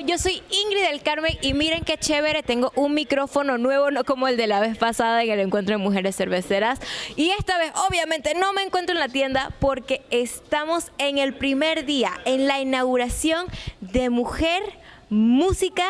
yo soy Ingrid del Carmen y miren qué chévere, tengo un micrófono nuevo, no como el de la vez pasada en el encuentro de mujeres cerveceras. Y esta vez obviamente no me encuentro en la tienda porque estamos en el primer día, en la inauguración de Mujer, Música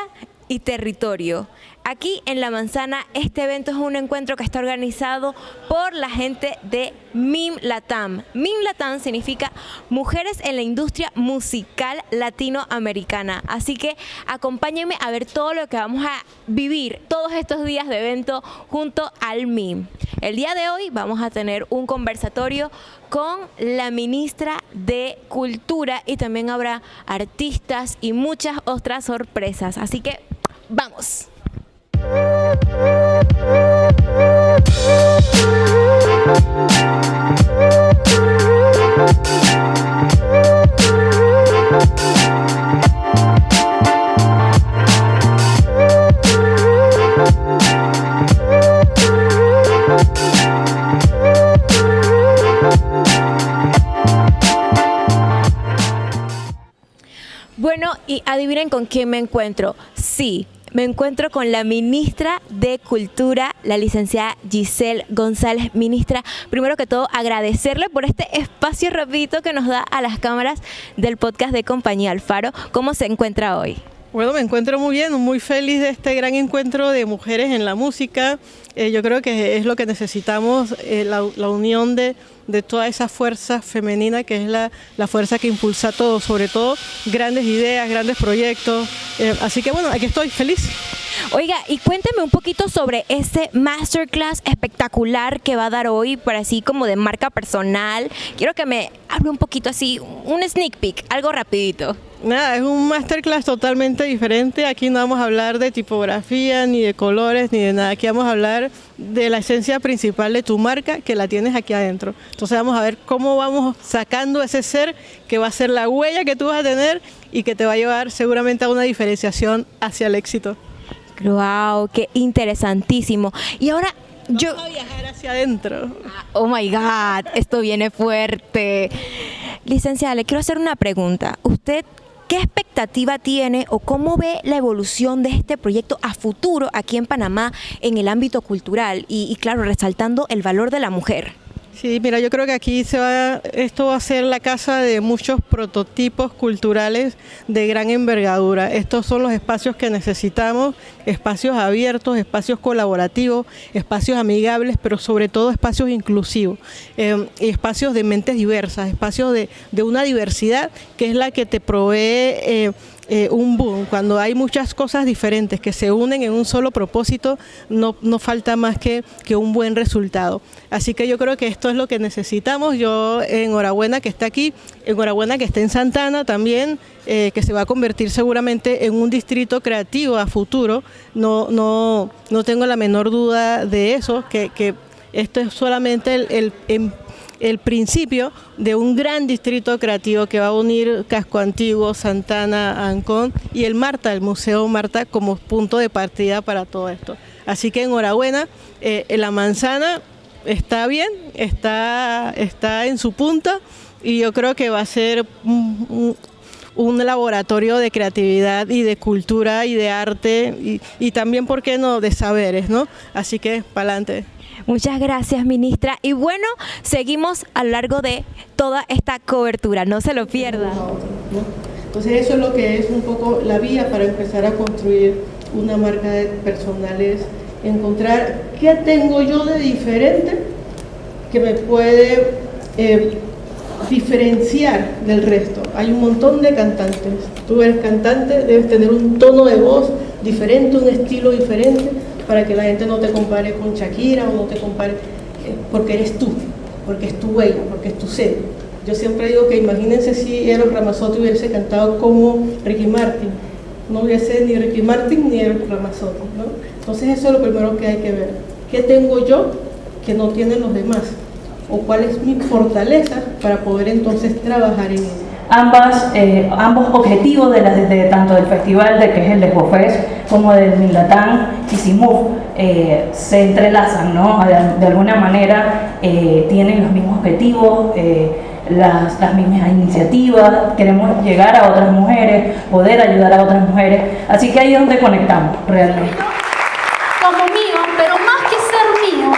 y Territorio. Aquí en La Manzana, este evento es un encuentro que está organizado por la gente de MIM Latam. MIM Latam significa Mujeres en la Industria Musical Latinoamericana. Así que acompáñenme a ver todo lo que vamos a vivir todos estos días de evento junto al MIM. El día de hoy vamos a tener un conversatorio con la ministra de Cultura y también habrá artistas y muchas otras sorpresas. Así que vamos. Bueno, y adivinen con quién me encuentro. Sí, me encuentro con la ministra de Cultura, la licenciada Giselle González. Ministra, primero que todo agradecerle por este espacio rapidito que nos da a las cámaras del podcast de Compañía Alfaro. ¿Cómo se encuentra hoy? Bueno, me encuentro muy bien, muy feliz de este gran encuentro de mujeres en la música. Eh, yo creo que es lo que necesitamos, eh, la, unión de, toda esa fuerza femenina que es la, fuerza que impulsa todo, sobre todo grandes ideas, grandes proyectos. Eh, así que bueno, aquí estoy feliz. Oiga, y cuénteme un poquito sobre ese masterclass espectacular que va a dar hoy, para así como de marca personal. Quiero que me hable un poquito así, un sneak peek, algo rapidito. Nada, es un masterclass totalmente diferente. Aquí no vamos a hablar de tipografía, ni de colores, ni de nada. Aquí vamos a hablar de la esencia principal de tu marca, que la tienes aquí adentro. Entonces vamos a ver cómo vamos sacando ese ser que va a ser la huella que tú vas a tener y que te va a llevar seguramente a una diferenciación hacia el éxito. Wow, qué interesantísimo. Y ahora yo a viajar hacia adentro. Ah, oh my God, esto viene fuerte. Licenciada, le quiero hacer una pregunta. ¿Usted qué expectativa tiene o cómo ve la evolución de este proyecto a futuro aquí en Panamá en el ámbito cultural y, y claro, resaltando el valor de la mujer? Sí, mira, yo creo que aquí se va, esto va a ser la casa de muchos prototipos culturales de gran envergadura. Estos son los espacios que necesitamos, espacios abiertos, espacios colaborativos, espacios amigables, pero sobre todo espacios inclusivos, eh, espacios de mentes diversas, espacios de, de, una diversidad que es la que te provee... Eh, eh, un boom, cuando hay muchas cosas diferentes que se unen en un solo propósito, no, no falta más que, que, un buen resultado. Así que yo creo que esto es lo que necesitamos. Yo enhorabuena que está aquí, enhorabuena que esté en Santana también, eh, que se va a convertir seguramente en un distrito creativo a futuro. No, no, no tengo la menor duda de eso, que, que esto es solamente el, el, em, el principio de un gran distrito creativo que va a unir Casco Antiguo, Santana, Ancón y el Marta, el Museo Marta como punto de partida para todo esto. Así que enhorabuena, eh, la manzana está bien, está, está en su punta y yo creo que va a ser laboratorio de creatividad y de cultura y de arte y, y también, ¿por qué no?, de saberes, ¿no? Así que, para adelante. Muchas gracias, ministra. Y bueno, seguimos a lo largo de toda esta cobertura, no se lo pierda. Entonces eso es lo que es un poco la vía para empezar a construir una marca de personales, encontrar qué tengo yo de diferente que me puede eh, diferenciar del resto. Hay un montón de cantantes. Tú eres cantante, debes tener un tono de voz diferente, un estilo diferente para que la gente no te compare con Shakira o no te compare, eh, porque eres tú, porque es tu huella, porque es tu ser. Yo siempre digo que imagínense si Eros Ramazzotti hubiese cantado como Ricky Martin, no hubiese ni Ricky Martin ni Eros Ramazzotti, ¿no? Entonces eso es lo primero que hay que ver. ¿Qué tengo yo que no tienen los demás? ¿O cuál es mi fortaleza para poder entonces trabajar en ello? Ambas, eh, ambos objetivos de, tanto del festival, de que es el de Jofes, como del Milatán y Simuf, eh, se entrelazan, ¿no? De, alguna manera eh, tienen los mismos objetivos, las, las mismas iniciativas, queremos llegar a otras mujeres, poder ayudar a otras mujeres, así que ahí es donde conectamos realmente. Como mío, pero más que ser mío,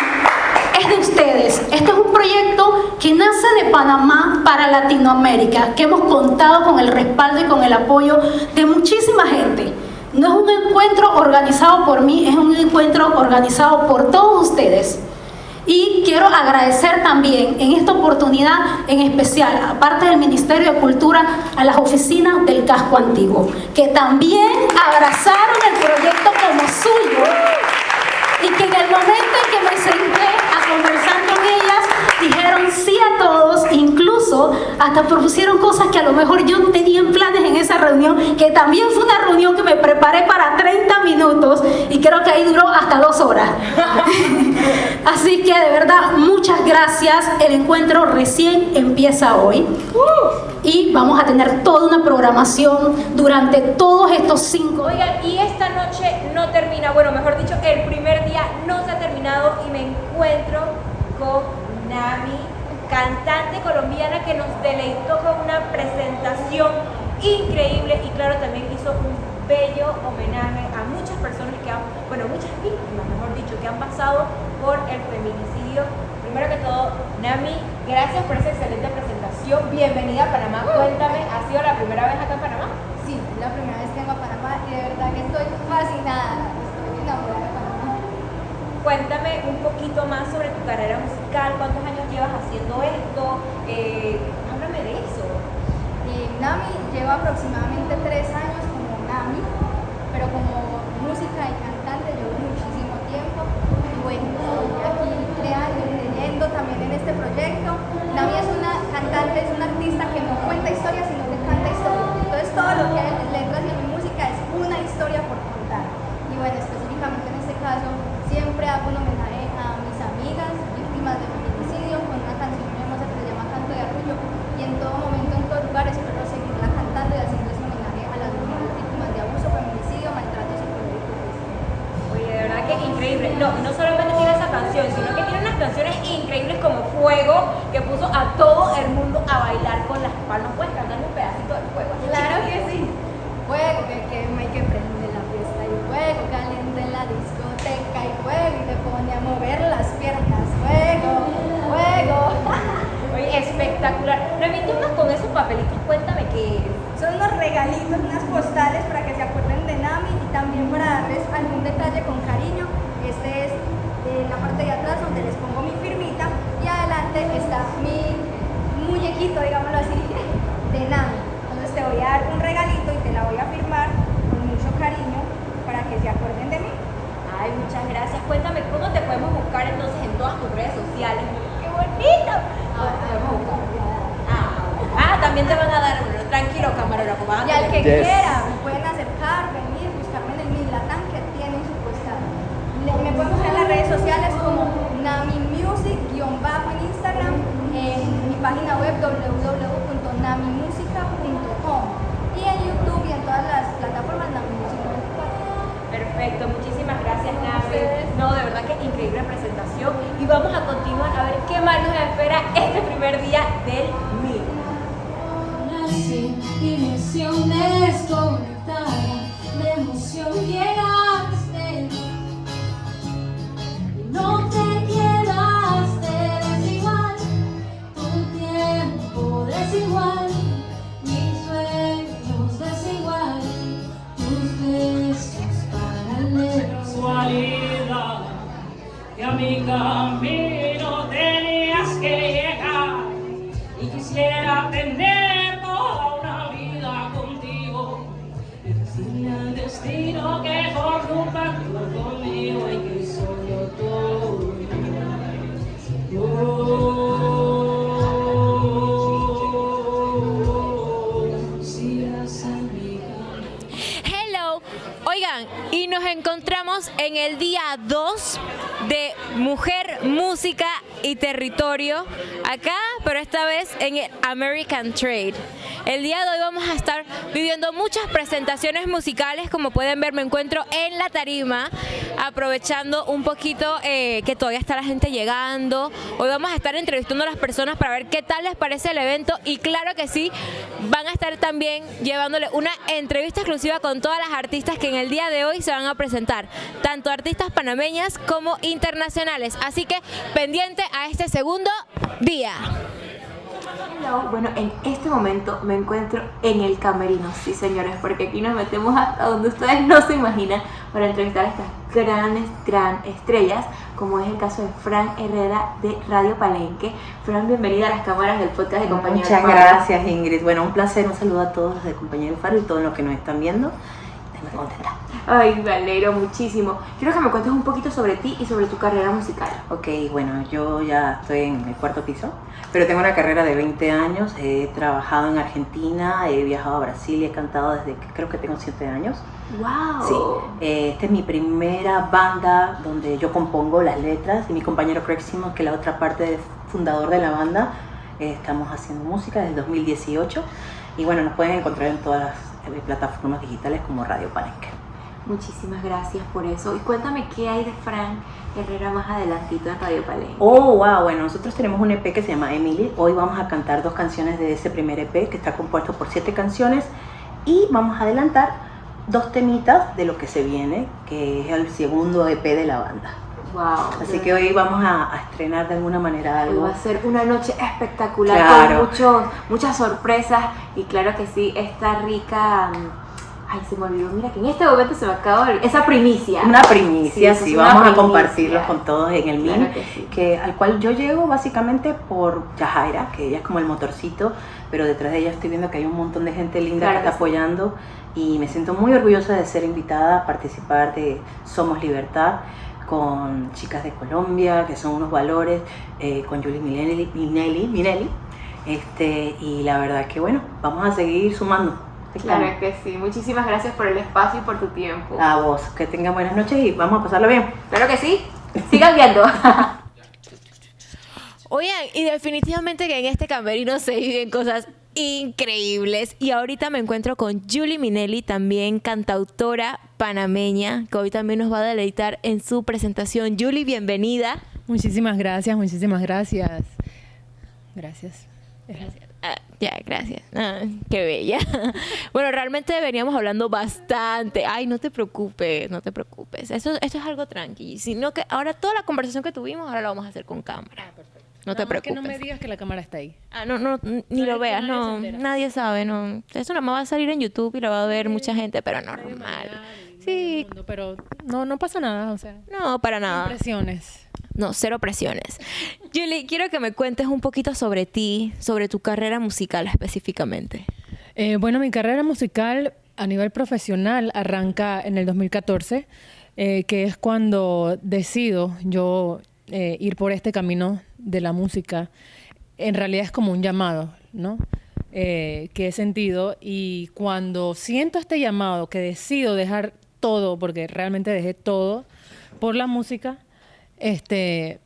es de ustedes. Este es un proyecto que nace Panamá para Latinoamérica, que hemos contado con el respaldo y con el apoyo de muchísima gente. No es un encuentro organizado por mí, es un encuentro organizado por todos ustedes. Y quiero agradecer también en esta oportunidad en especial, aparte del Ministerio de Cultura, a las oficinas del casco antiguo, que también abrazaron el proyecto como suyo y que en el momento en que me senté a conversar con ellas, dijeron sí a todos, incluso hasta propusieron cosas que a lo mejor yo tenía en planes en esa reunión, que también fue una reunión que me preparé para 30 minutos y creo que ahí duró hasta dos horas. Así que de verdad, muchas gracias. El encuentro recién empieza hoy y vamos a tener toda una programación durante todos estos cinco. Oigan, y esta noche no termina, bueno, mejor dicho, el primer día no se ha terminado y me encuentro con Nami, cantante colombiana que nos deleitó con una presentación increíble y claro, también hizo un bello homenaje a muchas personas que han, bueno, muchas víctimas, mejor dicho, que han pasado por el feminicidio. Primero que todo, Nami, gracias por esa excelente presentación. Bienvenida a Panamá. Cuéntame, ¿ha sido la primera vez acá en Panamá? Sí, la primera vez que vengo a Panamá y de verdad que estoy fascinada, estoy enamorada de Panamá. Cuéntame un poquito más sobre tu carrera musical, cuántos años llevas haciendo esto, eh, háblame de eso. Eh, Nami lleva aproximadamente tres años como Nami, pero como música y cantante llevo muchísimo tiempo y bueno, aquí creando y leyendo también en este proyecto. Nami es una cantante, es una artista que no cuenta historias, sino que canta historias. Entonces todo lo que hay en letras y en mi música es una historia por contar. Y bueno, específicamente en este caso, siempre hago un homenaje a mis amigas víctimas de feminicidio con una canción hermosa que se llama Canto de Arrullo y en todo momento, en todo lugar, espero seguirla cantando y haciendo ese homenaje a las mujeres víctimas de abuso, feminicidio, maltrato psicológico. Oye, de verdad que increíble. No, y no solamente tiene esa canción, sino que tiene unas canciones increíbles como Fuego, que puso a todo el mundo a bailar que y nos encontramos en el día 2 de Mujer Música y territorio acá, pero esta vez en American Trade. El día de hoy vamos a estar viviendo muchas presentaciones musicales, como pueden ver me encuentro en la tarima, aprovechando un poquito eh, que todavía está la gente llegando. Hoy vamos a estar entrevistando a las personas para ver qué tal les parece el evento y claro que sí, van a estar también llevándole una entrevista exclusiva con todas las artistas que en el día de hoy se van a presentar, tanto artistas panameñas como internacionales. Así que pendiente a este segundo día. Hello. Bueno, en este momento me encuentro en el camerino, sí señores, porque aquí nos metemos hasta donde ustedes no se imaginan para entrevistar a estas grandes, gran estrellas, como es el caso de Fran Herrera de Radio Palenque. Fran, bienvenida a las cámaras del podcast de Compañía Muchas Faro. gracias Ingrid. Bueno, un placer, un saludo a todos los de Compañero Faro y todos los que nos están viendo. Estoy muy contenta. Ay, me alegro muchísimo. Quiero que me cuentes un poquito sobre ti y sobre tu carrera musical. Ok, bueno, yo ya estoy en el cuarto piso, pero tengo una carrera de 20 años. He trabajado en Argentina, he viajado a Brasil y he cantado desde que creo que tengo 7 años. ¡Wow! Sí, eh, esta es mi primera banda donde yo compongo las letras y mi compañero Craig Simmons, que es la otra parte fundador de la banda, eh, estamos haciendo música desde 2018 y bueno, nos pueden encontrar en todas las eh, plataformas digitales como Radio Palenque. Muchísimas gracias por eso. Y cuéntame qué hay de Fran Herrera más adelantito en Radio Palenque. Oh, wow, bueno, nosotros tenemos un EP que se llama Emily. Hoy vamos a cantar dos canciones de ese primer EP que está compuesto por siete canciones y vamos a adelantar dos temitas de lo que se viene, que es el segundo EP de la banda. Wow. Así que hoy vamos a, a estrenar de alguna manera algo. va a ser una noche espectacular Claro. con muchos, muchas sorpresas y claro que sí, esta rica... mm, Ay, se me olvidó, mira que en este momento se me acaba de Esa primicia. Una primicia, sí, una vamos a primicia. compartirlos con todos en el Claro MIN, que sí. que, al cual yo llego básicamente por Yajaira, que ella es como el motorcito, pero detrás de ella estoy viendo que hay un montón de gente linda Claro que está que sí. apoyando y me siento muy orgullosa de ser invitada a participar de Somos Libertad con chicas de Colombia, que son unos valores, eh, con Julie Minelli, Minelli, Minelli, este, y la verdad que bueno, vamos a seguir sumando. Claro que sí. Muchísimas gracias por el espacio y por tu tiempo. A vos, que tengan buenas noches y vamos a pasarlo bien. Claro que sí. Sigan viendo. Oigan, y definitivamente que en este camerino se viven cosas increíbles. Y ahorita me encuentro con Julie Minelli, también cantautora panameña, que hoy también nos va a deleitar en su presentación. Julie, bienvenida. Muchísimas gracias, muchísimas gracias. Gracias. Ah, ya, gracias. Ah, qué bella. Bueno, realmente veníamos hablando bastante. Ay, no te preocupes, no te preocupes. Eso, esto es algo tranqui. Sino que ahora toda la conversación que tuvimos, ahora la vamos a hacer con cámara. No te más que preocupes. no me digas que la cámara está ahí. Ah, no, no, ni lo veas, no. Nadie sabe, no. Eso nada más va a salir en YouTube y lo va a ver mucha gente, pero normal. Sí, Mundo, Pero no, no pasa nada, o sea. no, para nada. Impresiones. No, cero presiones. Julie, quiero que me cuentes un poquito sobre ti, sobre tu carrera musical específicamente. Eh, bueno, mi carrera musical a nivel profesional arranca en el 2014, eh, que es cuando decido yo eh, ir por este camino de la música. En realidad es como un llamado, ¿no? Eh, que he sentido y cuando siento este llamado, que decido dejar todo, porque realmente dejé todo por la música, este,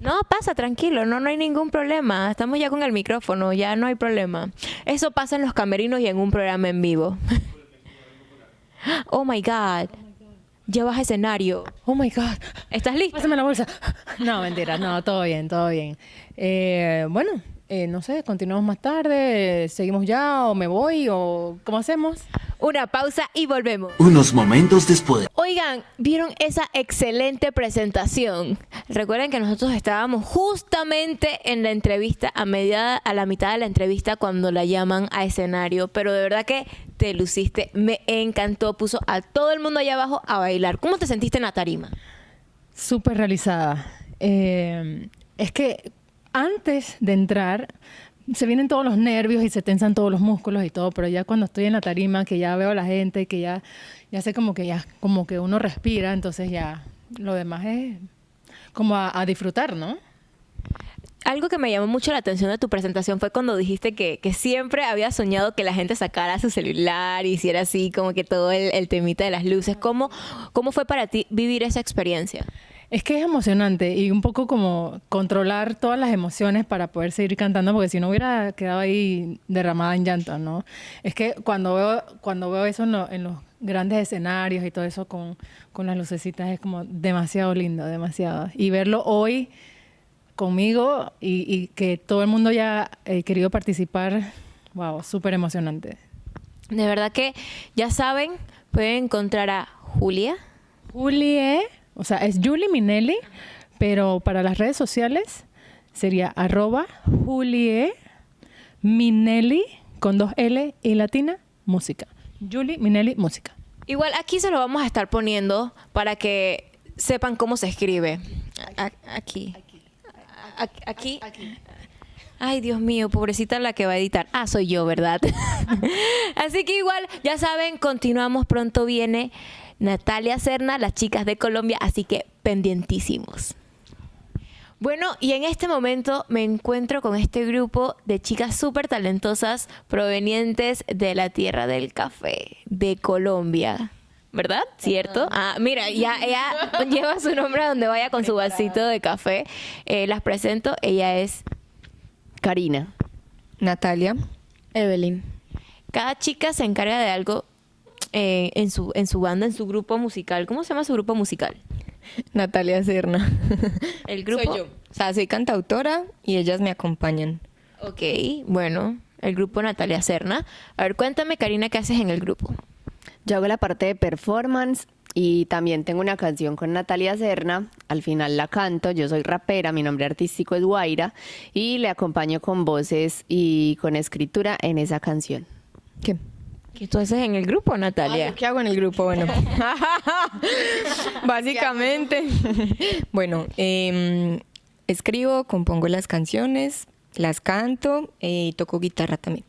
No, pasa, tranquilo, no, no hay ningún problema. Estamos ya con el micrófono, ya no hay problema. Eso pasa en los camerinos y en un programa en vivo. Oh my God. Llevas escenario. oh my God, ¿Estás lista? Pásame la bolsa. No, mentira, no, todo bien, todo bien. Eh, bueno, eh, no sé, continuamos más tarde, seguimos ya, o me voy, o ¿cómo hacemos? Una pausa y volvemos. Unos momentos después. Oigan, ¿vieron esa excelente presentación? Recuerden que nosotros estábamos justamente en la entrevista, a, media, a la mitad de la entrevista, cuando la llaman a escenario, pero de verdad que te luciste, me encantó, puso a todo el mundo allá abajo a bailar. ¿Cómo te sentiste en la tarima? Súper realizada. Eh, es que antes de entrar, se vienen todos los nervios y se tensan todos los músculos y todo, pero ya cuando estoy en la tarima, que ya veo a la gente, que ya, ya sé como que ya, como que uno respira, entonces ya lo demás es como a, disfrutar, ¿no? Algo que me llamó mucho la atención de tu presentación fue cuando dijiste que, que siempre había soñado que la gente sacara su celular y hiciera así como que todo el, el temita de las luces. ¿Cómo, ¿Cómo fue para ti vivir esa experiencia? Es que es emocionante y un poco como controlar todas las emociones para poder seguir cantando, porque si no hubiera quedado ahí derramada en llanto, ¿no? Es que cuando veo, cuando veo eso en, lo- en los grandes escenarios y todo eso con, con las lucecitas es como demasiado lindo, demasiado. Y verlo hoy conmigo y, y que todo el mundo haya eh, querido participar, wow, súper emocionante. De verdad que ya saben, pueden encontrar a Julia. Julie, o sea, es Julie Minelli, pero para las redes sociales sería arroba Julie Minelli con dos L y latina, música. Julie Minelli, música. Igual aquí se lo vamos a estar poniendo para que sepan cómo se escribe. Aquí. A- Aquí. Ay, Dios mío, pobrecita la que va a editar. Ah, soy yo, ¿verdad? Así que igual, ya saben, continuamos. Pronto viene Natalia Serna, las chicas de Colombia, así que pendientísimos. Bueno, y en este momento me encuentro con este grupo de chicas súper talentosas provenientes de la tierra del café, de Colombia. ¿Verdad? ¿Cierto? Ah, mira, ya ella lleva su nombre a donde vaya con su vasito de café. Eh, las presento. Ella es Karina. Natalia. Evelyn. Cada chica se encarga de algo eh, en, su, en su banda, en su grupo musical. ¿Cómo se llama su grupo musical? Natalia Serna. El grupo. Soy yo. O sea, soy cantautora y ellas me acompañan. Ok, bueno, el grupo Natalia Serna. A ver, cuéntame, Karina, ¿qué haces en el grupo? Yo hago la parte de performance y también tengo una canción con Natalia Serna. Al final la canto. Yo soy rapera, mi nombre artístico es Guaira y le acompaño con voces y con escritura en esa canción. ¿Qué? ¿Qué tú haces en el grupo, Natalia? ¿Qué hago en el grupo? Bueno, básicamente, bueno, em, escribo, compongo las canciones, las canto eh, y toco guitarra también.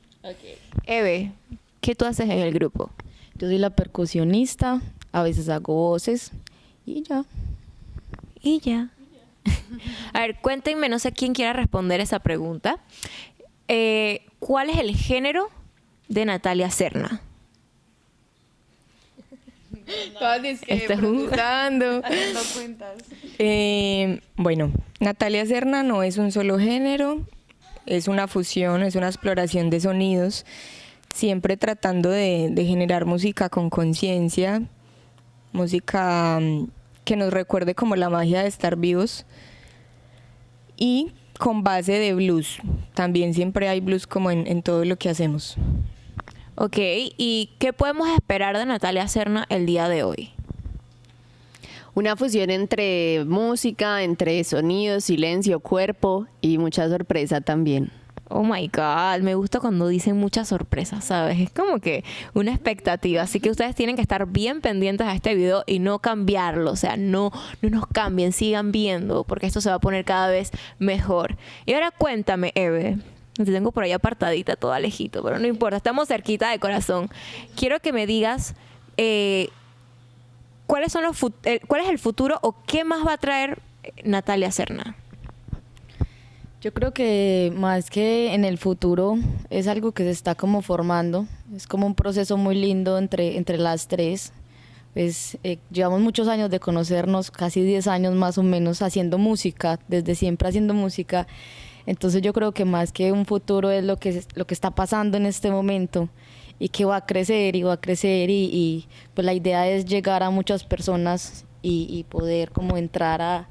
Eve, ¿qué tú haces en el grupo? Yo soy la percusionista, a veces hago voces y ya. Y ya. A ver, cuéntenme, no sé quién quiera responder esa pregunta. Eh, ¿Cuál es el género de Natalia Serna? Todas dizque es un- procesando. Haciendo cuentas. Eh, bueno, Natalia Serna no es un solo género, es una fusión, es una exploración de sonidos, siempre tratando de, de generar música con conciencia, música mm, que nos recuerde como la magia de estar vivos y con base de blues. También siempre hay blues como en, en todo lo que hacemos. Ok, ¿y qué podemos esperar de Natalia Serna el día de hoy? Una fusión entre música, entre sonido, silencio, cuerpo y mucha sorpresa también. Oh my God, me gusta cuando dicen muchas sorpresas, ¿sabes? Es como que una expectativa. Así que ustedes tienen que estar bien pendientes a este video y no cambiarlo. O sea, no, no nos cambien, sigan viendo, porque esto se va a poner cada vez mejor. Y ahora cuéntame, Eve. Te tengo por ahí apartadita, toda lejito, pero no importa, estamos cerquita de corazón. Quiero que me digas eh, cuáles son los eh, cuál es el futuro o qué más va a traer eh, Natalia Serna. Yo creo que más que en el futuro es algo que se está como formando, es como un proceso muy lindo entre, entre las tres. Pues eh, llevamos muchos años de conocernos, casi 10 años más o menos haciendo música, desde siempre haciendo música. Entonces yo creo que más que un futuro es lo que, lo que está pasando en este momento y que va a crecer y va a crecer y, pues la idea es llegar a muchas personas y, poder como entrar a,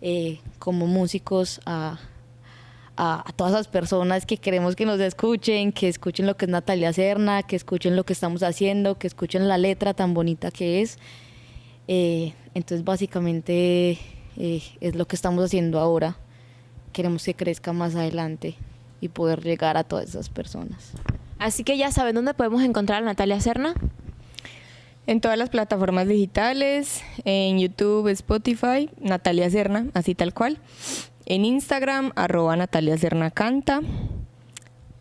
eh, como músicos a, a, a todas esas personas que queremos que nos escuchen, que escuchen lo que es Natalia Serna, que escuchen lo que estamos haciendo, que escuchen la letra tan bonita que es. Eh, entonces básicamente eh, es lo que estamos haciendo ahora. Queremos que crezca más adelante y poder llegar a todas esas personas. Así que ya saben dónde podemos encontrar a Natalia Serna. En todas las plataformas digitales, en YouTube, Spotify, Natalia Serna, así tal cual. En Instagram, arroba Natalia Serna Canta.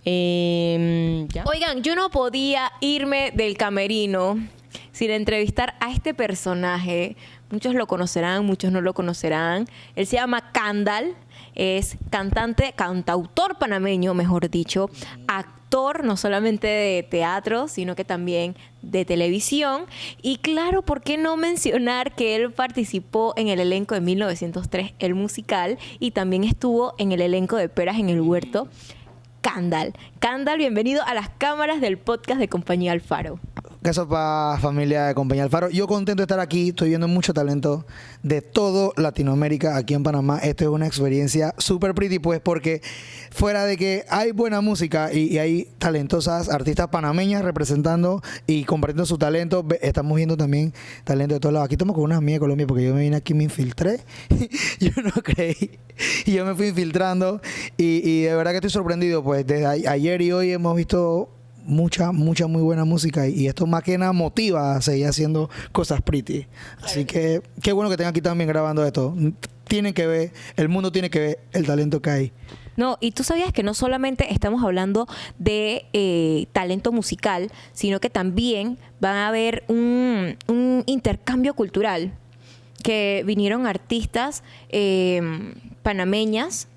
Em, ya. Oigan, yo no podía irme del camerino sin entrevistar a este personaje. Muchos lo conocerán, muchos no lo conocerán. Él se llama Candal es cantante, cantautor panameño, mejor dicho, actor no solamente de teatro, sino que también de televisión. Y claro, ¿por qué no mencionar que él participó en el elenco de 1903, el musical, y también estuvo en el elenco de Peras en el Huerto? Candal. Candal, bienvenido a las cámaras del podcast de Compañía Alfaro. ¿Qué sopa familia de Compañía Alfaro? Yo contento de estar aquí, estoy viendo mucho talento de todo Latinoamérica aquí en Panamá. Esto es una experiencia súper pretty, pues, porque fuera de que hay buena música y, y hay talentosas artistas panameñas representando y compartiendo su talento, estamos viendo también talento de todos lados. Aquí estamos con unas amigas de Colombia porque yo me vine aquí, me infiltré, yo no creí, y yo me fui infiltrando y, y de verdad que estoy sorprendido, pues, desde ayer y hoy hemos visto mucha, mucha muy buena música y, y esto más que nada motiva a seguir haciendo cosas pretty. Así que qué bueno que estén aquí también grabando esto. Tienen que ver, el mundo tiene que ver el talento que hay. No, y tú sabías que no solamente estamos hablando de eh, talento musical, sino que también va a haber un, un intercambio cultural, que vinieron artistas eh, panameñas.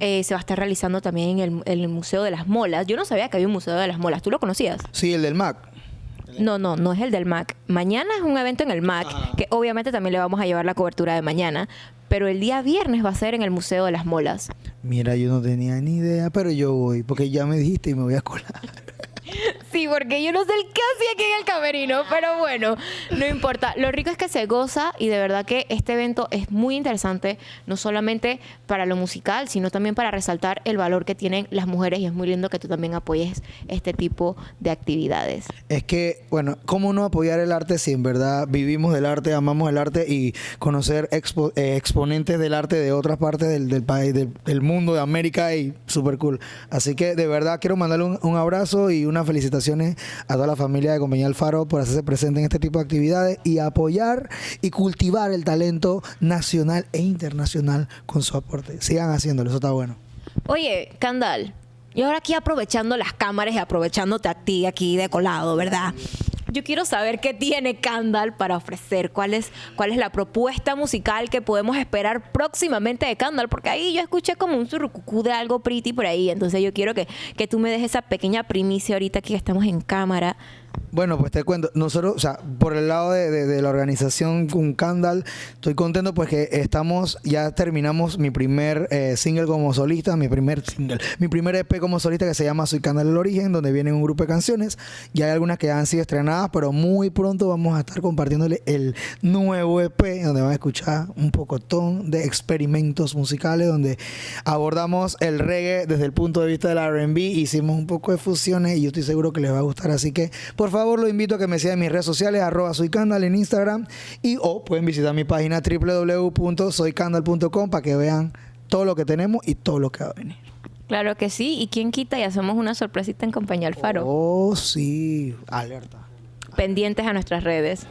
Eh, se va a estar realizando también en el, en el Museo de las Molas. Yo no sabía que había un Museo de las Molas. ¿Tú lo conocías? Sí, el del Mac. No, no, no es el del MAC. Mañana es un evento en el MAC, que obviamente también le vamos a llevar la cobertura de mañana, pero el día viernes va a ser en el Museo de las Molas. Mira, yo no tenía ni idea, pero yo voy, porque ya me dijiste y me voy a colar. Sí, porque yo no sé el qué hacía aquí en el camerino, pero bueno, no importa. Lo rico es que se goza y de verdad que este evento es muy interesante, no solamente para lo musical, sino también para resaltar el valor que tienen las mujeres y es muy lindo que tú también apoyes este tipo de actividades. Es que, bueno, ¿cómo no apoyar el arte si en verdad vivimos del arte, amamos el arte y conocer expo- eh, exponentes del arte de otras partes del, país, del, mundo, de América y súper cool. Así que de verdad quiero mandarle un, abrazo y unas felicitaciones a toda la familia de Compañía Alfaro por hacerse presente en este tipo de actividades y apoyar y cultivar el talento nacional e internacional con su aporte. Sigan haciéndolo, eso está bueno. Oye, Candal, y ahora aquí aprovechando las cámaras y aprovechándote a ti aquí de colado, ¿verdad? Yo quiero saber qué tiene Candal para ofrecer, cuál es, cuál es la propuesta musical que podemos esperar próximamente de Candal, porque ahí yo escuché como un surrucucú de algo pretty por ahí, entonces yo quiero que, que tú me des esa pequeña primicia ahorita que estamos en cámara. Bueno, pues te cuento, nosotros, o sea, por el lado de, la organización Candal, estoy contento pues que estamos, ya terminamos mi primer eh, single como solista, mi primer single, mi primer EP como solista que se llama Soy Candal el Origen, donde viene un grupo de canciones, ya hay algunas que han sido estrenadas, pero muy pronto vamos a estar compartiéndole el nuevo EP, donde van a escuchar un pocotón de experimentos musicales, donde abordamos el reggae desde el punto de vista del R&B, hicimos un poco de fusiones y yo estoy seguro que les va a gustar, así que por favor lo invito a que me sigan en mis redes sociales, arroba soycandal en Instagram y o pueden visitar mi página www.soycandal.com para que vean todo lo que tenemos y todo lo que va a venir. Claro que sí, y quién quita y hacemos una sorpresita en compañía Alfaro. Oh, sí, alerta. Pendientes a nuestras redes.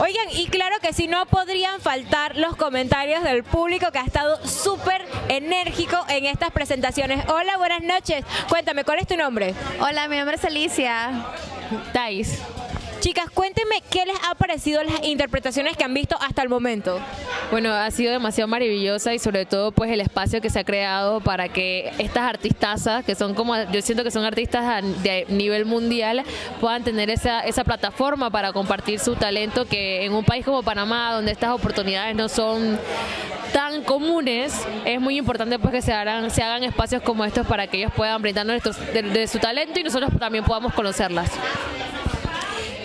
Oigan, y claro que si no podrían faltar los comentarios del público que ha estado súper enérgico en estas presentaciones. Hola, buenas noches. Cuéntame, ¿cuál es tu nombre? Hola, mi nombre es Alicia. Thais. Chicas, cuéntenme qué les ha parecido las interpretaciones que han visto hasta el momento. Bueno, ha sido demasiado maravillosa y sobre todo pues el espacio que se ha creado para que estas artistazas, que son como, yo siento que son artistas de nivel mundial, puedan tener esa, esa plataforma para compartir su talento que en un país como Panamá, donde estas oportunidades no son tan comunes, es muy importante pues que se hagan, se hagan espacios como estos para que ellos puedan brindarnos de su talento y nosotros también podamos conocerlas.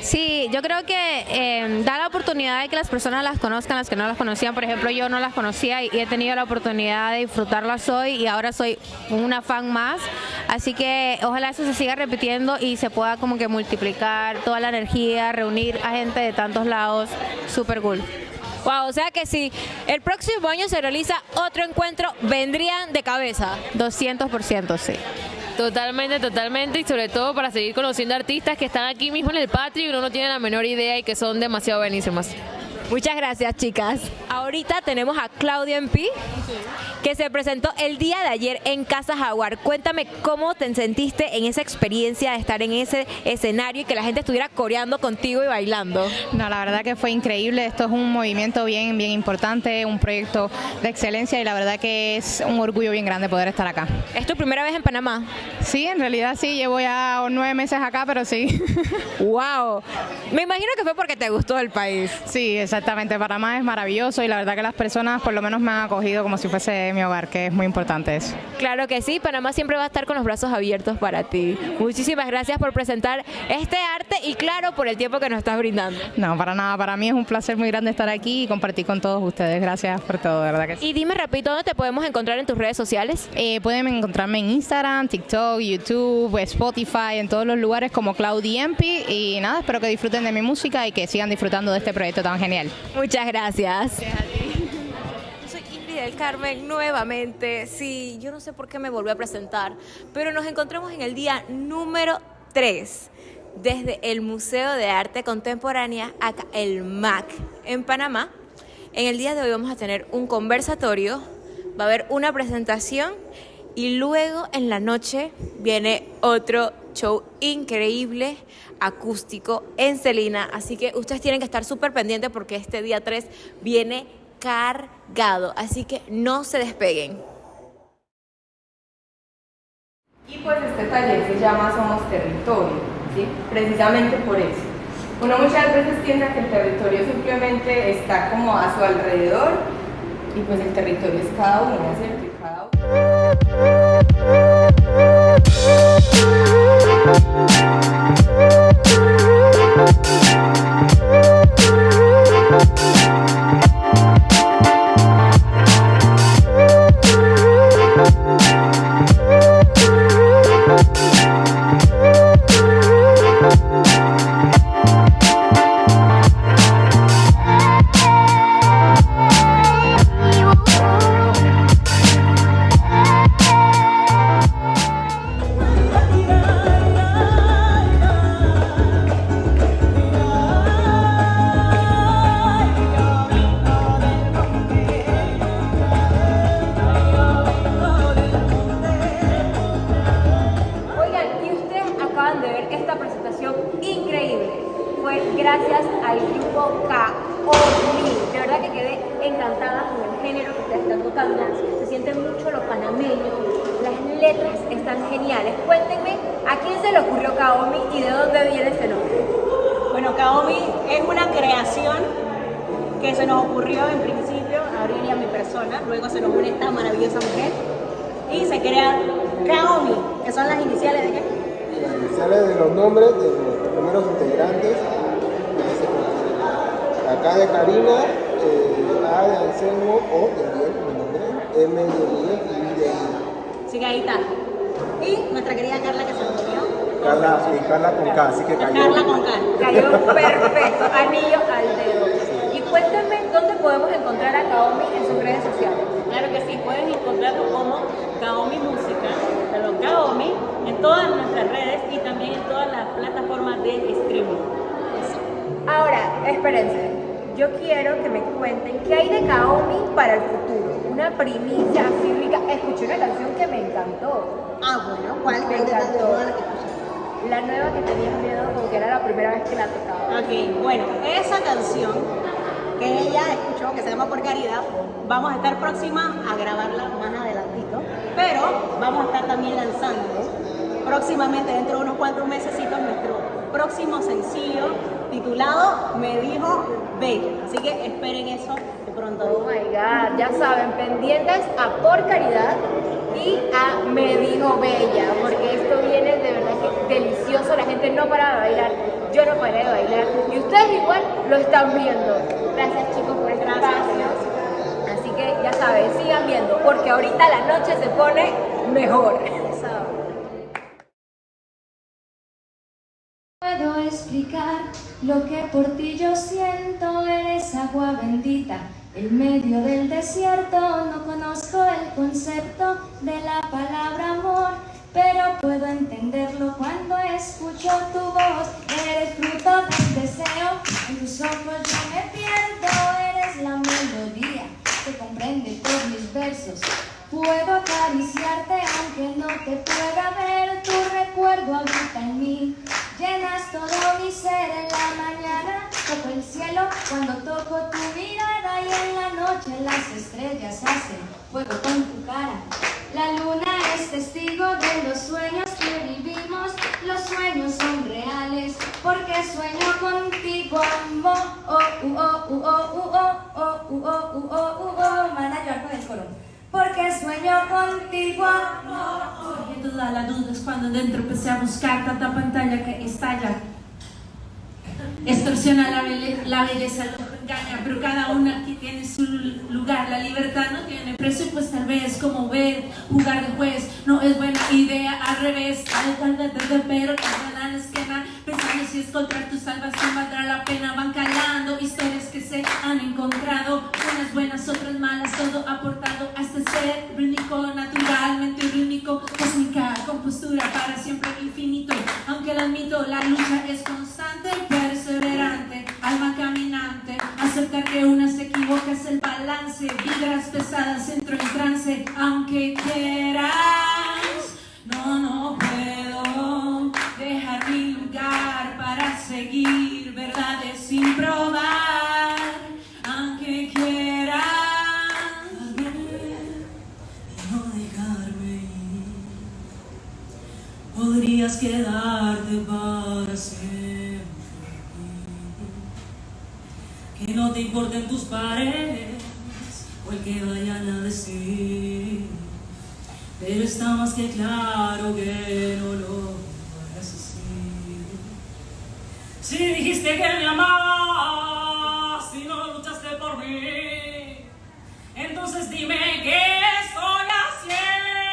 Sí, yo creo que eh, da la oportunidad de que las personas las conozcan, las que no las conocían. Por ejemplo, yo no las conocía y he tenido la oportunidad de disfrutarlas hoy y ahora soy una fan más. Así que ojalá eso se siga repitiendo y se pueda como que multiplicar toda la energía, reunir a gente de tantos lados. Super cool. Wow, o sea que si el próximo año se realiza otro encuentro, vendrían de cabeza. 200%, sí. Totalmente, totalmente, y sobre todo para seguir conociendo artistas que están aquí mismo en el patio y uno no tiene la menor idea y que son demasiado buenísimas. Muchas gracias, chicas. Ahorita tenemos a Claudia MP, que se presentó el día de ayer en Casa Jaguar. Cuéntame cómo te sentiste en esa experiencia de estar en ese escenario y que la gente estuviera coreando contigo y bailando. No, la verdad que fue increíble. Esto es un movimiento bien, bien importante, un proyecto de excelencia y la verdad que es un orgullo bien grande poder estar acá. ¿Es tu primera vez en Panamá? Sí, en realidad sí. Llevo ya nueve meses acá, pero sí. ¡Wow! Me imagino que fue porque te gustó el país. Sí, exactamente. Panamá es maravilloso y la verdad que las personas por lo menos me han acogido como si fuese mi hogar, que es muy importante eso. Claro que sí, Panamá siempre va a estar con los brazos abiertos para ti. Muchísimas gracias por presentar este arte y claro, por el tiempo que nos estás brindando. No, para nada. Para mí es un placer muy grande estar aquí y compartir con todos ustedes. Gracias por todo, de verdad que sí. Y dime rapidito, ¿dónde te podemos encontrar en tus redes sociales? Eh, pueden encontrarme en Instagram, TikTok, YouTube, Spotify, en todos los lugares como Claudi Empi y nada, espero que disfruten de mi música y que sigan disfrutando de este proyecto tan genial. Muchas gracias. Yo soy Ingrid del Carmen nuevamente. Sí, yo no sé por qué me volví a presentar, pero nos encontramos en el día número 3 desde el Museo de Arte Contemporánea, acá el MAC, en Panamá. En el día de hoy vamos a tener un conversatorio, va a haber una presentación y luego en la noche viene otro show increíble acústico en Celina. Así que ustedes tienen que estar súper pendientes porque este día 3 viene cargado. Así que no se despeguen. Y pues este taller se llama Somos Territorio, ¿sí? precisamente por eso. Uno muchas veces tiende a que el territorio simplemente está como a su alrededor y pues el territorio es cada uno, ¿cierto? Y cada Oigan, gracias al grupo Kaomi. De verdad que quedé encantada con el género que ustedes están tocando. Se siente mucho lo panameño. Las letras están geniales. Cuéntenme a quién se le ocurrió Kaomi y de dónde viene ese nombre. Bueno, Kaomi es una creación que se nos ocurrió en principio, a Abril y a mi persona, luego se nos une esta maravillosa mujer y se crea Kaomi, que son las iniciales de qué? Las iniciales de los nombres de los primeros integrantes. Acá de Karina, eh, A de Anselmo, O de Ariel, mi nombre, M de Miguel y I de Ida. Así que ahí está. Y nuestra querida Carla que se nos unió. Carla, sí, Carla con K, así que cayó. Carla con K. Cayó perfecto, anillo al dedo. Y cuéntenme dónde podemos encontrar a Kaomi en sus redes sociales. Claro que sí, pueden encontrarlo como Kaomi Música, perdón, Kaomi, en todas nuestras redes y también en todas las plataformas de streaming. Ahora, espérense. Yo quiero que me cuenten qué hay de Kaomi para el futuro. Una primicia así rica. Escuché una canción que me encantó. Ah, bueno, ¿cuál? Me encantó. La nueva que tenías miedo, como que era la primera vez que la tocaba. Ok, bueno, esa canción que ella escuchó, que se llama Por Caridad, vamos a estar próxima a grabarla más adelantito, pero vamos a estar también lanzando próximamente, dentro de unos cuatro mesecitos, nuestro próximo sencillo titulado Me dijo Bella. Así que esperen eso de pronto. Oh my God, ya saben, pendientes a Por Caridad y a Me Dijo Bella, porque esto viene de verdad que delicioso, la gente no para de bailar, yo no paré de bailar y ustedes igual lo están viendo. Gracias chicos por este espacio. Así que ya saben, sigan viendo, porque ahorita la noche se pone mejor. Lo que por ti yo siento eres agua bendita, en medio del desierto no conozco el concepto de la palabra amor, pero puedo entenderlo cuando escucho tu voz. Eres fruto del deseo, en tus ojos yo me pierdo, eres la melodía que comprende todos mis versos. Puedo acariciarte aunque no te pueda ver, tu recuerdo habita en mí. Llenas todo mi ser en la mañana, toco el cielo cuando toco tu mirada y en la noche las estrellas hacen fuego con tu cara. La luna es testigo de los sueños que vivimos, los sueños son reales, porque sueño contigo, amor. Oh, oh, oh, oh, oh, oh, oh, oh, oh, oh, oh, oh, oh, oh, porque sueño contigo, amor. Porque toda la duda es cuando dentro empecé a buscar tanta pantalla que estalla. Extorsiona la, la belleza, lo engaña, pero cada una aquí tiene su lugar. La libertad no tiene precio, pues tal vez como ver, jugar de juez no es buena idea. Al revés, de de- pero que en la esquina, pensando si encontrar tu salvación valdrá la pena. Van calando historias que se han encontrado, unas buenas, otras malas, todo aportado a este ser único, naturalmente único, cósmica, compostura para siempre infinito. Aunque lo admito, la lucha es constante perseverante, alma caminante, aceptar que una se equivoca es el balance, vibras pesadas, entro en trance, aunque quieras, no, no puedo seguir verdades sin probar, aunque quieras, no dejarme ir. Podrías quedarte para siempre. Que no te importen tus paredes o el que vayan a decir. Pero está más que claro que no lo hagas así. Si dijiste que me amabas y no luchaste por mí, entonces dime qué estoy haciendo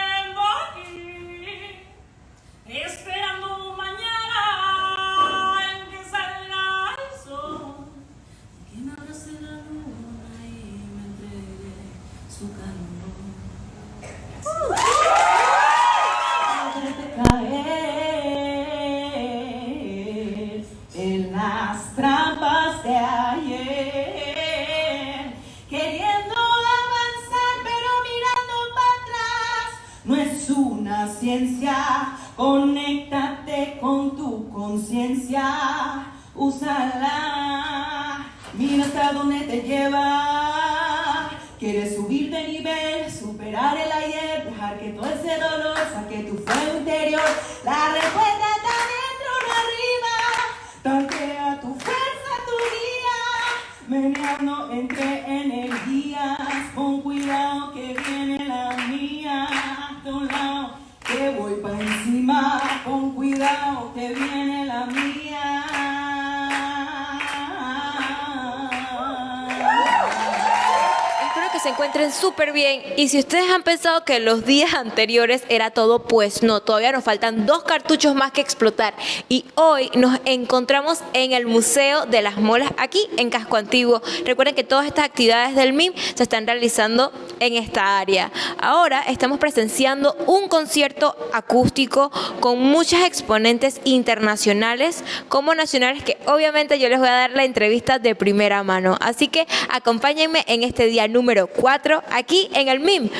Y si pensado que los días anteriores era todo, pues no, todavía nos faltan dos cartuchos más que explotar. Y hoy nos encontramos en el Museo de las Molas, aquí en Casco Antiguo. Recuerden que todas estas actividades del MIM se están realizando en esta área. Ahora estamos presenciando un concierto acústico con muchas exponentes internacionales como nacionales que obviamente yo les voy a dar la entrevista de primera mano. Así que acompáñenme en este día número 4 aquí en el MIM,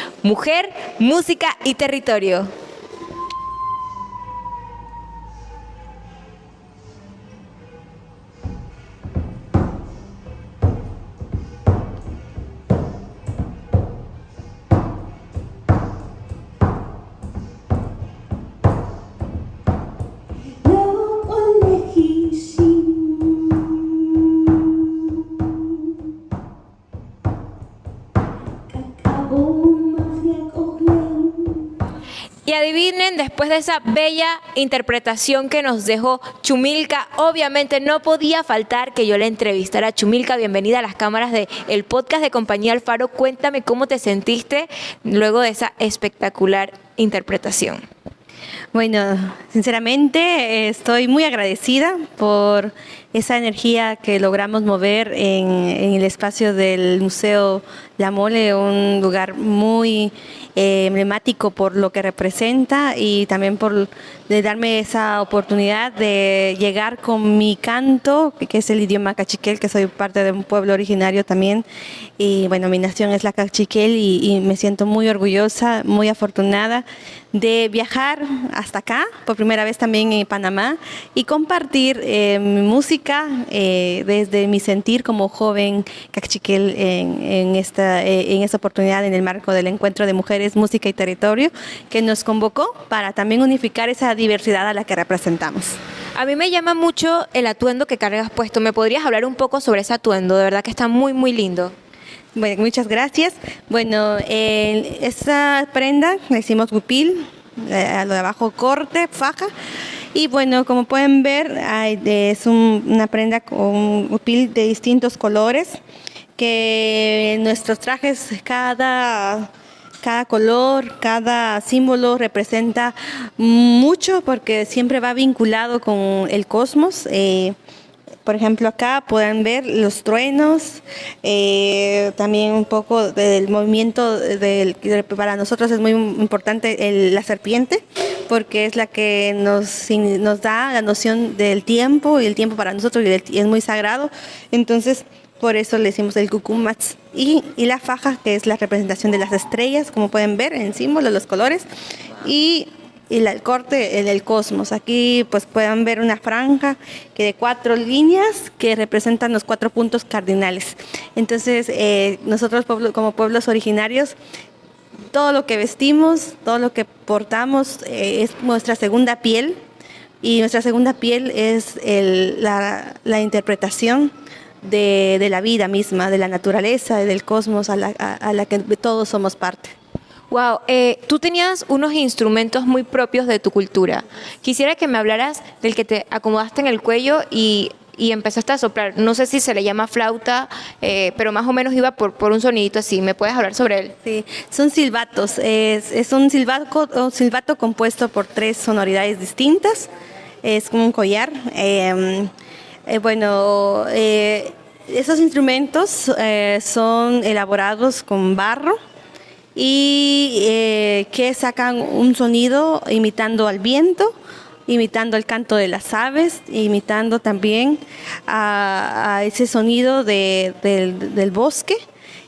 Música y Territorio. Después de esa bella interpretación que nos dejó Chumilca, obviamente no podía faltar que yo la entrevistara. Chumilca, bienvenida a las cámaras del el podcast de Compañía Alfaro. Cuéntame cómo te sentiste luego de esa espectacular interpretación. Bueno, sinceramente estoy muy agradecida por esa energía que logramos mover en, el espacio del Museo La Mole, un lugar muy eh, emblemático por lo que representa y también por de darme esa oportunidad de llegar con mi canto, que es el idioma cachiquel, que soy parte de un pueblo originario también. Y bueno, mi nación es la cachiquel y me siento muy orgullosa, muy afortunada de viajar hasta acá, por primera vez también en Panamá, y compartir eh, mi música eh, desde mi sentir como joven cachiquel en esta, eh, en esta oportunidad en el marco del encuentro de mujeres, música y territorio que nos convocó para también unificar esa diversidad a la que representamos. A mí me llama mucho el atuendo que cargas puesto. ¿Me podrías hablar un poco sobre ese atuendo? De verdad que está muy, muy lindo. Bueno, muchas gracias. Bueno, eh, esta prenda le hicimos gupil, a lo de abajo corte, faja. Y bueno, como pueden ver, hay es un- una prenda con gupil de distintos colores, que nuestros trajes, cada, cada color, cada símbolo representa mucho porque siempre va vinculado con el cosmos. eh, por ejemplo, acá pueden ver los truenos, eh, también un poco del movimiento, del, para nosotros es muy importante el- la serpiente, porque es la que nos, da la noción del tiempo y el tiempo para nosotros es muy sagrado. Entonces, por eso le decimos el cucumats. Y, y la faja, que es la representación de las estrellas, como pueden ver en símbolo, los colores. Y y la- el corte el del cosmos. Aquí pues pueden ver una franja que de cuatro líneas que representan los cuatro puntos cardinales. Entonces eh, nosotros como pueblos originarios todo lo que vestimos, todo lo que portamos eh, es nuestra segunda piel y nuestra segunda piel es la, interpretación de, la vida misma, de la naturaleza, del cosmos a la que todos somos parte. Wow, eh, tú tenías unos instrumentos muy propios de tu cultura. Quisiera que me hablaras del que te acomodaste en el cuello y, y empezaste a soplar. No sé si se le llama flauta, eh, pero más o menos iba por, un sonidito así. ¿Me puedes hablar sobre él? Sí, son silbatos. Es, un, silbato, compuesto por tres sonoridades distintas. Es como un collar. Eh, eh, bueno, eh, esos instrumentos eh, son elaborados con barro y eh, que sacan un sonido imitando al viento, imitando el canto de las aves, imitando también a, ese sonido de- del, del bosque.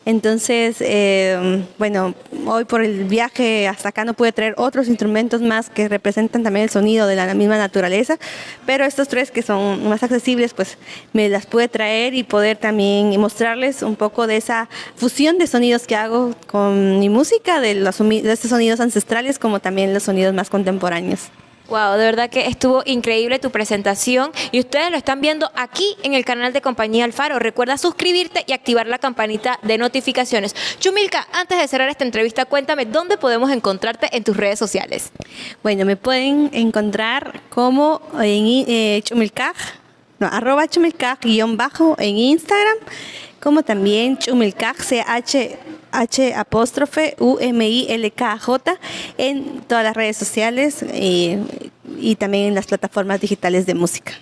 Entonces, eh, bueno, hoy por el viaje hasta acá no pude traer otros instrumentos más que representan también el sonido de la misma naturaleza, pero estos tres que son más accesibles, pues me las pude traer y poder también mostrarles un poco de esa fusión de sonidos que hago con mi música, de, los, de estos sonidos ancestrales como también los sonidos más contemporáneos. Wow, de verdad que estuvo increíble tu presentación y ustedes lo están viendo aquí en el canal de Compañía Alfaro. Recuerda suscribirte y activar la campanita de notificaciones. Chumilka, antes de cerrar esta entrevista, cuéntame dónde podemos encontrarte en tus redes sociales. Bueno, me pueden encontrar como en eh, Chumilcaj, no, arroba Chumilcaj guion bajo en Instagram, como también Chumilcaj, C-H H apóstrofe U M I L K J en todas las redes sociales eh, y también en las plataformas digitales de música.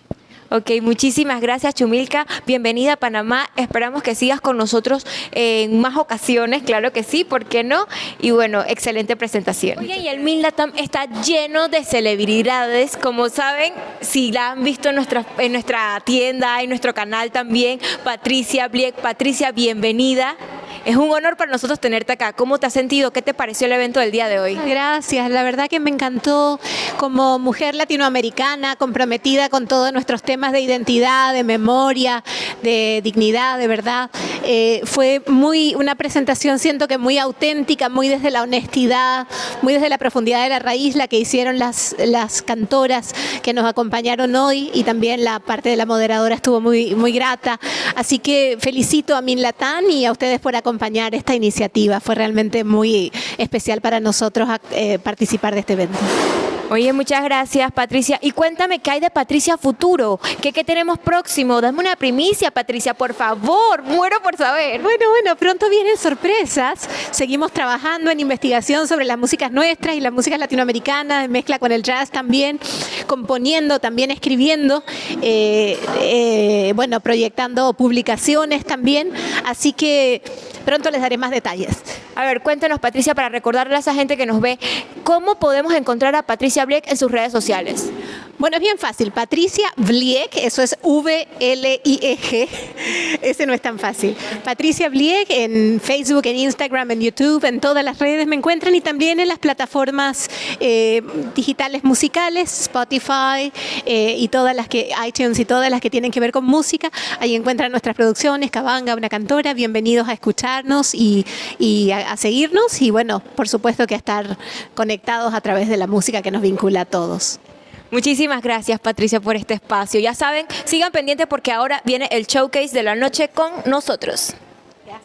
Ok, muchísimas gracias Chumilka. Bienvenida a Panamá. Esperamos que sigas con nosotros en más ocasiones, claro que sí, ¿por qué no? Y bueno, excelente presentación. Oye, y el Minlatam está lleno de celebridades, como saben, si la han visto en nuestra, en nuestra tienda, en nuestro canal también, Patricia Bliek. Patricia, bienvenida. Es un honor para nosotros tenerte acá. ¿Cómo te has sentido? ¿Qué te pareció el evento del día de hoy? Gracias, la verdad que me encantó como mujer latinoamericana comprometida con todos nuestros temas de identidad, de memoria, de dignidad, de verdad. Eh, fue muy una presentación, siento que muy auténtica, muy desde la honestidad, muy desde la profundidad de la raíz, la que hicieron las, las cantoras que nos acompañaron hoy y también la parte de la moderadora estuvo muy, muy grata. Así que felicito a Min Latán y a ustedes por acompañar esta iniciativa. Fue realmente muy especial para nosotros eh, participar de este evento. Oye, muchas gracias, Patricia. Y cuéntame, ¿qué hay de Patricia Futuro? ¿Qué, qué tenemos próximo? Dame una primicia, Patricia, por favor. Muero por saber. Bueno, bueno, pronto vienen sorpresas. Seguimos trabajando en investigación sobre las músicas nuestras y las músicas latinoamericanas, en mezcla con el jazz también, componiendo, también escribiendo, eh, eh, bueno, proyectando publicaciones también. Así que pronto les daré más detalles. A ver, cuéntanos, Patricia, para recordarle a esa gente que nos ve, ¿cómo podemos encontrar a Patricia Black en sus redes sociales? Bueno, es bien fácil. Patricia Vlieg, eso es V-L-I-E-G. Ese no es tan fácil. Patricia Vlieg en Facebook, en Instagram, en YouTube, en todas las redes me encuentran y también en las plataformas eh, digitales musicales, Spotify eh, y todas las que, iTunes y todas las que tienen que ver con música. Ahí encuentran nuestras producciones, Cabanga, una cantora. Bienvenidos a escucharnos y, y a, a seguirnos y bueno, por supuesto que a estar conectados a través de la música que nos vincula a todos. Muchísimas gracias Patricia por este espacio. Ya saben, sigan pendientes porque ahora viene el showcase de la noche con nosotros.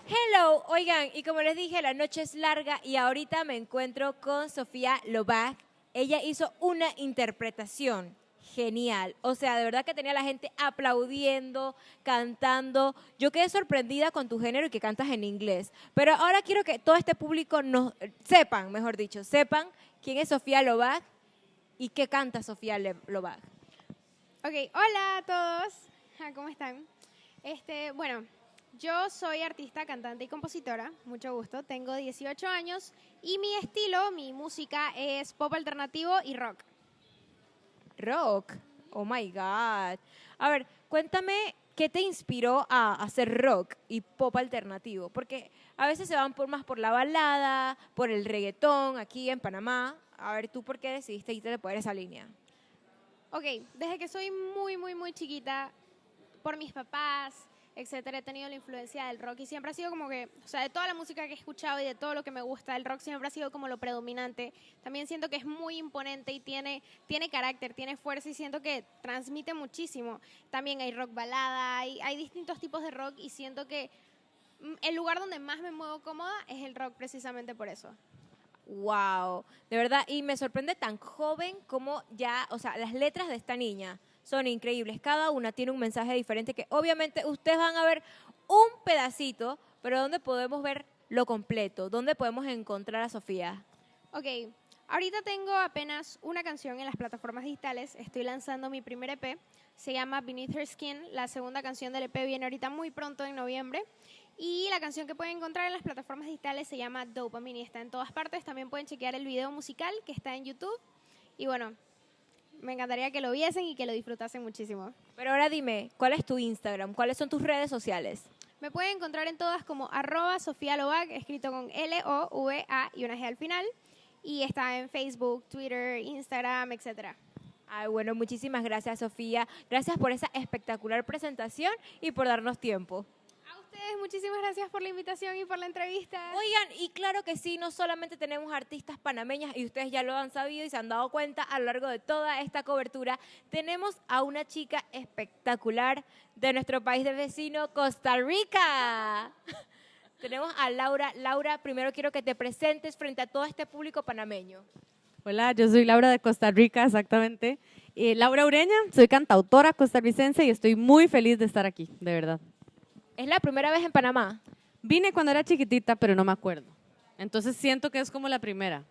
Hello, oigan, y como les dije, la noche es larga y ahorita me encuentro con Sofía Lobac. Ella hizo una interpretación genial. O sea, de verdad que tenía la gente aplaudiendo, cantando. Yo quedé sorprendida con tu género y que cantas en inglés. Pero ahora quiero que todo este público nos sepan, mejor dicho, sepan quién es Sofía Lobac y qué canta Sofía Le- Lobac. Ok, hola a todos. Ah, ¿Cómo están? Este, bueno, yo soy artista, cantante y compositora. Mucho gusto. Tengo 18 años y mi estilo, mi música es pop alternativo y rock. Rock. Oh my God. A ver, cuéntame qué te inspiró a hacer rock y pop alternativo. Porque a veces se van por más por la balada, por el reggaetón aquí en Panamá. A ver, ¿tú por qué decidiste irte por esa línea? Ok, desde que soy muy, muy, muy chiquita, por mis papás, etcétera, he tenido la influencia del rock y siempre ha sido como que, o sea, de toda la música que he escuchado y de todo lo que me gusta, el rock siempre ha sido como lo predominante. También siento que es muy imponente y tiene, tiene carácter, tiene fuerza y siento que transmite muchísimo. También hay rock balada, hay, hay distintos tipos de rock y siento que mm, el lugar donde más me muevo cómoda es el rock precisamente por eso. Wow, de verdad, y me sorprende tan joven como ya, o sea, las letras de esta niña son increíbles. Cada una tiene un mensaje diferente que obviamente ustedes van a ver un pedacito, pero ¿dónde podemos ver lo completo? ¿Dónde podemos encontrar a Sofía? Ok, ahorita tengo apenas una canción en las plataformas digitales. Estoy lanzando mi primer EP. Se llama Beneath Her Skin. La segunda canción del EP viene ahorita muy pronto en noviembre. Y la canción que pueden encontrar en las plataformas digitales se llama Dopamine y está en todas partes. También pueden chequear el video musical que está en YouTube. Y bueno, me encantaría que lo viesen y que lo disfrutasen muchísimo. Pero ahora dime, ¿cuál es tu Instagram? ¿Cuáles son tus redes sociales? Me pueden encontrar en todas como arroba Sofía Lovac, escrito con L-O-V-A y una G al final. Y está en Facebook, Twitter, Instagram, etcétera. Ay, bueno, muchísimas gracias, Sofía. Gracias por esa espectacular presentación y por darnos tiempo. Ustedes, muchísimas gracias por la invitación y por la entrevista. Oigan, y claro que sí, no solamente tenemos artistas panameñas y ustedes ya lo han sabido y se han dado cuenta a lo largo de toda esta cobertura, tenemos a una chica espectacular de nuestro país de vecino, Costa Rica. tenemos a Laura. Laura, primero quiero que te presentes frente a todo este público panameño. Hola, yo soy Laura de Costa Rica, exactamente. Eh, Laura Ureña, soy cantautora costarricense y estoy muy feliz de estar aquí, de verdad. ¿Es la primera vez en Panamá? Vine cuando era chiquitita, pero no me acuerdo. Entonces siento que es como la primera.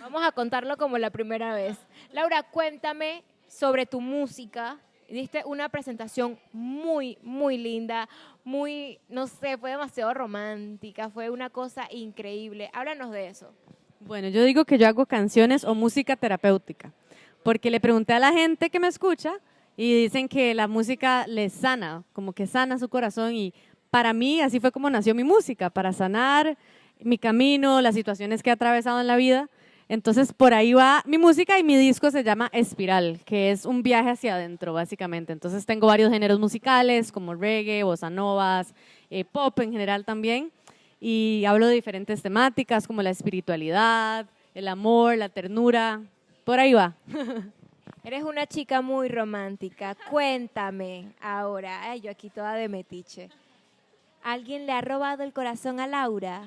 Vamos a contarlo como la primera vez. Laura, cuéntame sobre tu música. Diste una presentación muy, muy linda, muy, no sé, fue demasiado romántica, fue una cosa increíble. Háblanos de eso. Bueno, yo digo que yo hago canciones o música terapéutica, porque le pregunté a la gente que me escucha y dicen que la música les sana, como que sana su corazón y para mí así fue como nació mi música, para sanar mi camino, las situaciones que he atravesado en la vida. Entonces por ahí va mi música y mi disco se llama Espiral, que es un viaje hacia adentro básicamente. Entonces tengo varios géneros musicales como reggae, bossa novas, eh, pop en general también y hablo de diferentes temáticas como la espiritualidad, el amor, la ternura, por ahí va. Eres una chica muy romántica. Cuéntame ahora, ay, yo aquí toda de metiche. ¿Alguien le ha robado el corazón a Laura?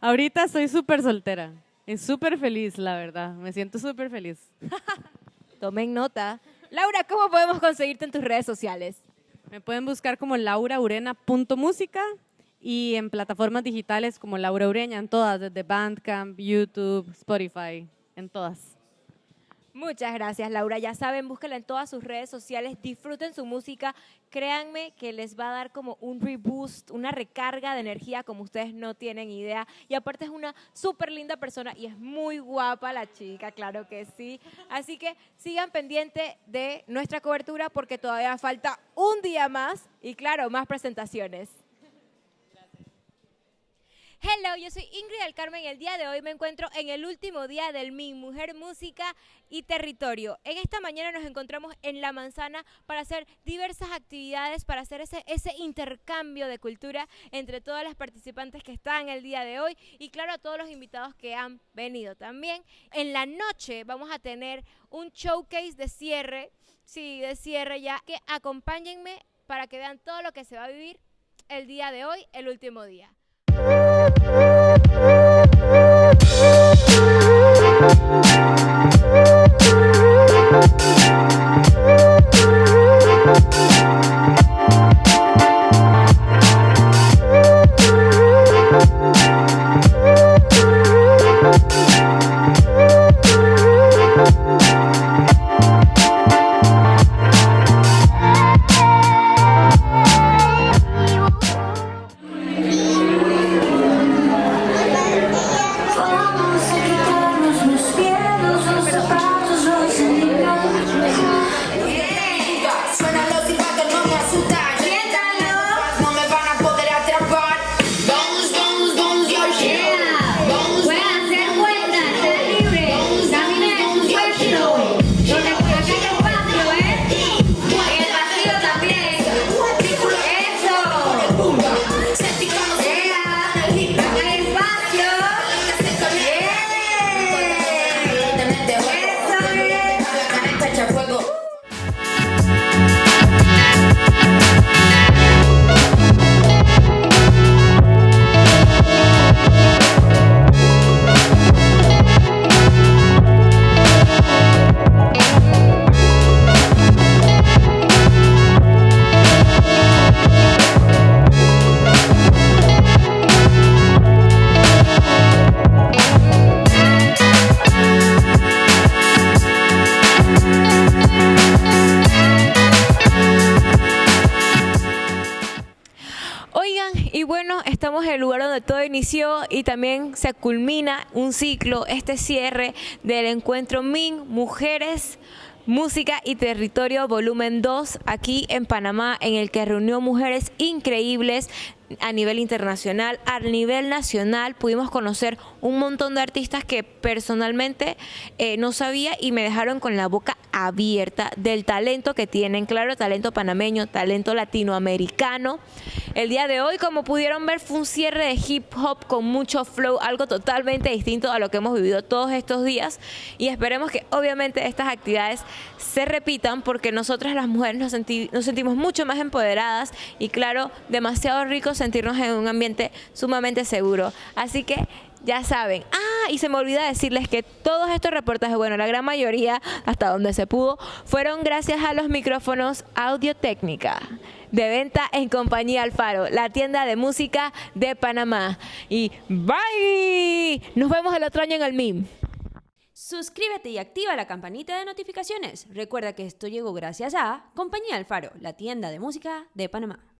Ahorita estoy súper soltera, es súper feliz, la verdad, me siento súper feliz. Tomen nota. Laura, ¿cómo podemos conseguirte en tus redes sociales? Me pueden buscar como lauraurena.música y en plataformas digitales como Laura Ureña, en todas, desde Bandcamp, YouTube, Spotify, en todas. Muchas gracias, Laura. Ya saben, búsquenla en todas sus redes sociales, disfruten su música. Créanme que les va a dar como un reboost, una recarga de energía como ustedes no tienen idea. Y aparte es una súper linda persona y es muy guapa la chica, claro que sí. Así que sigan pendiente de nuestra cobertura porque todavía falta un día más y claro, más presentaciones. Hello, yo soy Ingrid del Carmen y el día de hoy me encuentro en el último día del Mi Mujer Música y Territorio. En esta mañana nos encontramos en La Manzana para hacer diversas actividades, para hacer ese, ese intercambio de cultura entre todas las participantes que están el día de hoy y claro a todos los invitados que han venido también. En la noche vamos a tener un showcase de cierre, sí, de cierre ya, que acompáñenme para que vean todo lo que se va a vivir el día de hoy, el último día. Vamos inició y también se culmina un ciclo, este cierre del encuentro MIN, Mujeres, Música y Territorio Volumen 2, aquí en Panamá, en el que reunió mujeres increíbles a nivel internacional, a nivel nacional, pudimos conocer un montón de artistas que personalmente eh, no sabía y me dejaron con la boca abierta del talento que tienen, claro, talento panameño, talento latinoamericano. El día de hoy, como pudieron ver, fue un cierre de hip hop con mucho flow, algo totalmente distinto a lo que hemos vivido todos estos días y esperemos que obviamente estas actividades se repitan porque nosotras las mujeres nos, senti- nos sentimos mucho más empoderadas y claro, demasiado rico sentirnos en un ambiente sumamente seguro. Así que ya saben. Ah, y se me olvida decirles que todos estos reportajes, bueno, la gran mayoría, hasta donde se pudo, fueron gracias a los micrófonos Audio Técnica de venta en Compañía Alfaro, la tienda de música de Panamá. Y bye. Nos vemos el otro año en el MIM. Suscríbete y activa la campanita de notificaciones. Recuerda que esto llegó gracias a Compañía Alfaro, la tienda de música de Panamá.